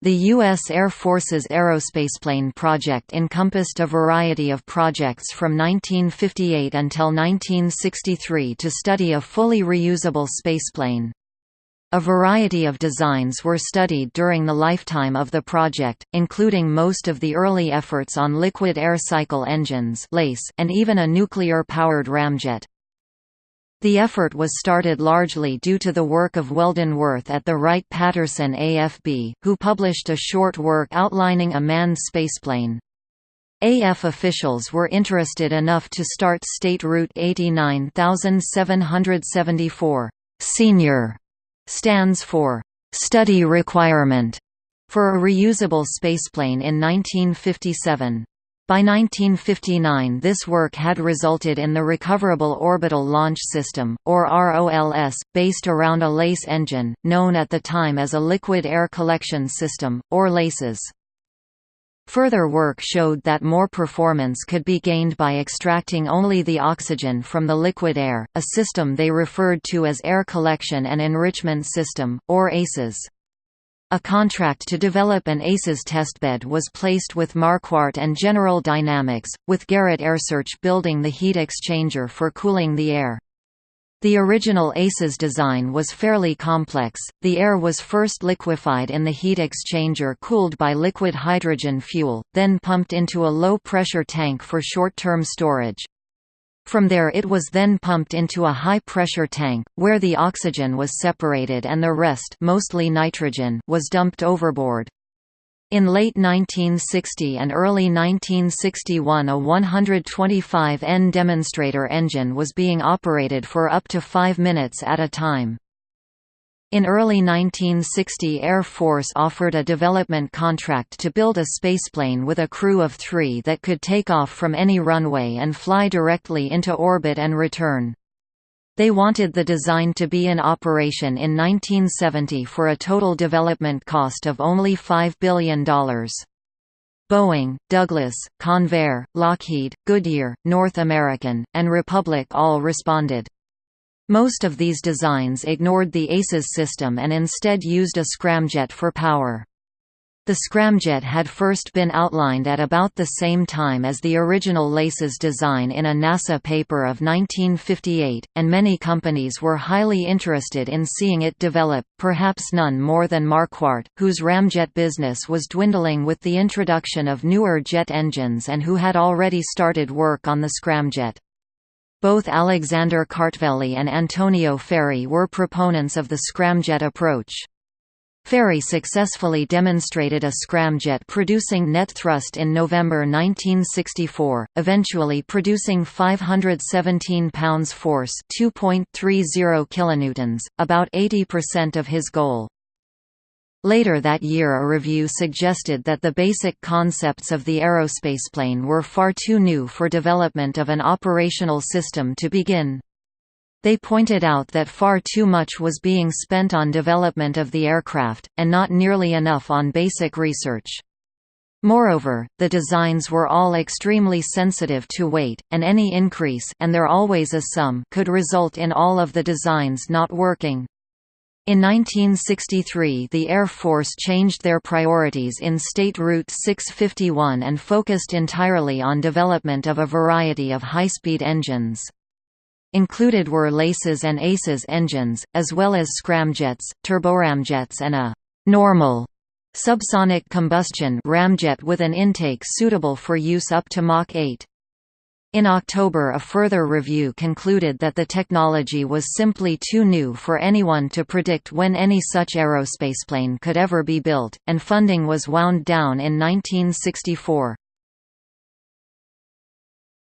The U.S. Air Force's aerospaceplane project encompassed a variety of projects from 1958 until 1963 to study a fully reusable spaceplane. A variety of designs were studied during the lifetime of the project, including most of the early efforts on liquid air cycle engines and even a nuclear-powered ramjet. The effort was started largely due to the work of Weldon Worth at the Wright-Patterson AFB, who published a short work outlining a manned spaceplane. AF officials were interested enough to start State Route 89774. Senior stands for study requirement for a reusable spaceplane in 1957. By 1959 this work had resulted in the Recoverable Orbital Launch System, or ROLS, based around a LACE engine, known at the time as a Liquid Air Collection System, or LACES. Further work showed that more performance could be gained by extracting only the oxygen from the liquid air, a system they referred to as Air Collection and Enrichment System, or ACES. A contract to develop an ACES testbed was placed with Marquardt and General Dynamics, with Garrett AiResearch building the heat exchanger for cooling the air. The original ACES design was fairly complex. The air was first liquefied in the heat exchanger cooled by liquid hydrogen fuel, then pumped into a low pressure tank for short term storage. From there it was then pumped into a high-pressure tank, where the oxygen was separated and the rest mostly nitrogen was dumped overboard. In late 1960 and early 1961 a 125N demonstrator engine was being operated for up to five minutes at a time. In early 1960 Air Force offered a development contract to build a spaceplane with a crew of three that could take off from any runway and fly directly into orbit and return. They wanted the design to be in operation in 1970 for a total development cost of only $5 billion. Boeing, Douglas, Convair, Lockheed, Goodyear, North American, and Republic all responded. Most of these designs ignored the ACES system and instead used a scramjet for power. The scramjet had first been outlined at about the same time as the original LACES design in a NASA paper of 1958, and many companies were highly interested in seeing it develop, perhaps none more than Marquardt, whose ramjet business was dwindling with the introduction of newer jet engines and who had already started work on the scramjet. Both Alexander Kartveli and Antonio Ferri were proponents of the scramjet approach. Ferri successfully demonstrated a scramjet producing net thrust in November 1964, eventually producing 517 pounds force 2.30 kilonewtons, about 80% of his goal. Later that year a review suggested that the basic concepts of the aerospaceplane were far too new for development of an operational system to begin. They pointed out that far too much was being spent on development of the aircraft, and not nearly enough on basic research. Moreover, the designs were all extremely sensitive to weight, and any increase and there always is some could result in all of the designs not working. In 1963 the Air Force changed their priorities in State Route 651 and focused entirely on development of a variety of high-speed engines. Included were LACES and ACES engines, as well as scramjets, turboramjets and a «normal» subsonic combustion ramjet with an intake suitable for use up to Mach 8. In October a further review concluded that the technology was simply too new for anyone to predict when any such aerospaceplane could ever be built, and funding was wound down in 1964.